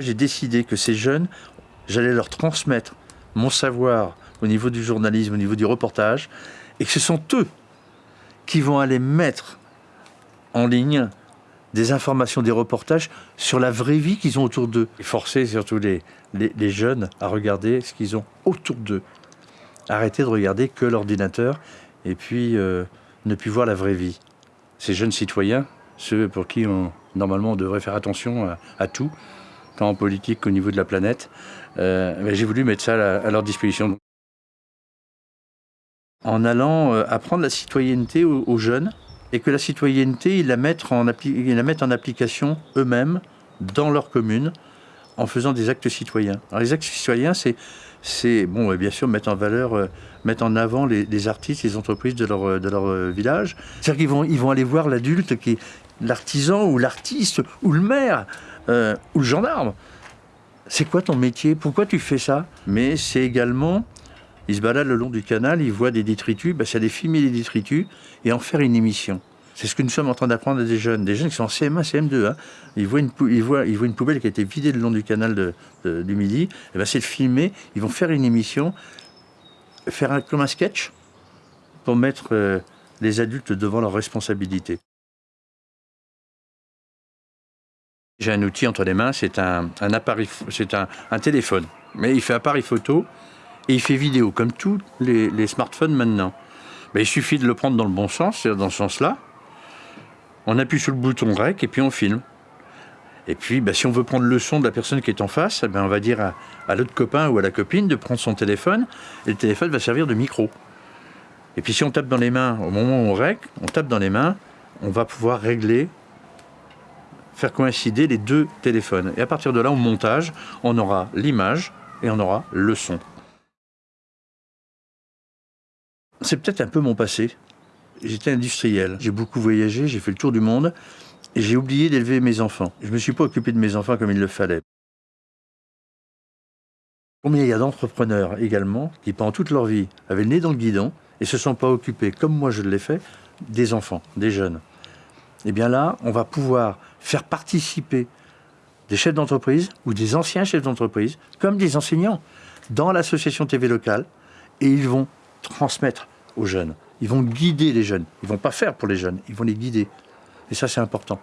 J'ai décidé que ces jeunes, j'allais leur transmettre mon savoir au niveau du journalisme, au niveau du reportage, et que ce sont eux qui vont aller mettre en ligne des informations, des reportages sur la vraie vie qu'ils ont autour d'eux. Forcer surtout les, les, jeunes à regarder ce qu'ils ont autour d'eux. Arrêter de regarder que l'ordinateur et puis euh, ne plus voir la vraie vie. Ces jeunes citoyens, ceux pour qui on, normalement on devrait faire attention à, tout, en politique qu'au niveau de la planète, euh, j'ai voulu mettre ça à, leur disposition. En allant euh, apprendre la citoyenneté aux jeunes, et que la citoyenneté, ils la mettent en, la mettent en application eux-mêmes dans leur commune en faisant des actes citoyens. Les actes citoyens, c'est c'est bon, bien sûr mettre en valeur, euh, mettre en avant les, artistes, les entreprises de leur, village. C'est-à-dire qu'ils vont, ils vont aller voir l'adulte qui l'artisan ou l'artiste ou le maire ou le gendarme. C'est quoi ton métier? Pourquoi tu fais ça? Mais c'est également il se balade le long du canal, il voit des détritus, ben, c'est aller filmer les détritus et en faire une émission. C'est ce que nous sommes en train d'apprendre à des jeunes, des jeunes qui sont en CM1, CM2. Hein. Ils, voient une, ils, ils poubelle qui a été vidée le long du canal du Midi. Ben, c'est de filmer, ils vont faire une émission, faire un, comme un sketch pour mettre euh, les adultes devant leurs responsabilités. J'ai un outil entre les mains, c'est un, appareil, c'est un téléphone. Mais il fait appareil photo et il fait vidéo, comme tous les, smartphones maintenant. Mais il suffit de le prendre dans le bon sens, c'est-à-dire dans ce sens-là. On appuie sur le bouton REC et puis on filme. Et puis, bah, si on veut prendre le son de la personne qui est en face, eh ben, on va dire à, l'autre copain ou à la copine de prendre son téléphone, et le téléphone va servir de micro. Et puis si on tape dans les mains, au moment où on rec, on tape dans les mains, on va pouvoir régler, faire coïncider les deux téléphones. Et à partir de là, au montage, on aura l'image et on aura le son. C'est peut-être un peu mon passé. J'étais industriel, j'ai beaucoup voyagé, j'ai fait le tour du monde, et j'ai oublié d'élever mes enfants. Je ne me suis pas occupé de mes enfants comme il le fallait. Combien il y a d'entrepreneurs également qui, pendant toute leur vie, avaient le nez dans le guidon et se sont pas occupés, comme moi je l'ai fait, des enfants, des jeunes. Eh bien là, on va pouvoir faire participer des chefs d'entreprise ou des anciens chefs d'entreprise, comme des enseignants, dans l'association TV locale, et ils vont transmettre aux jeunes. Ils vont guider les jeunes. Ils vont pas faire pour les jeunes, ils vont les guider. Et ça, c'est important.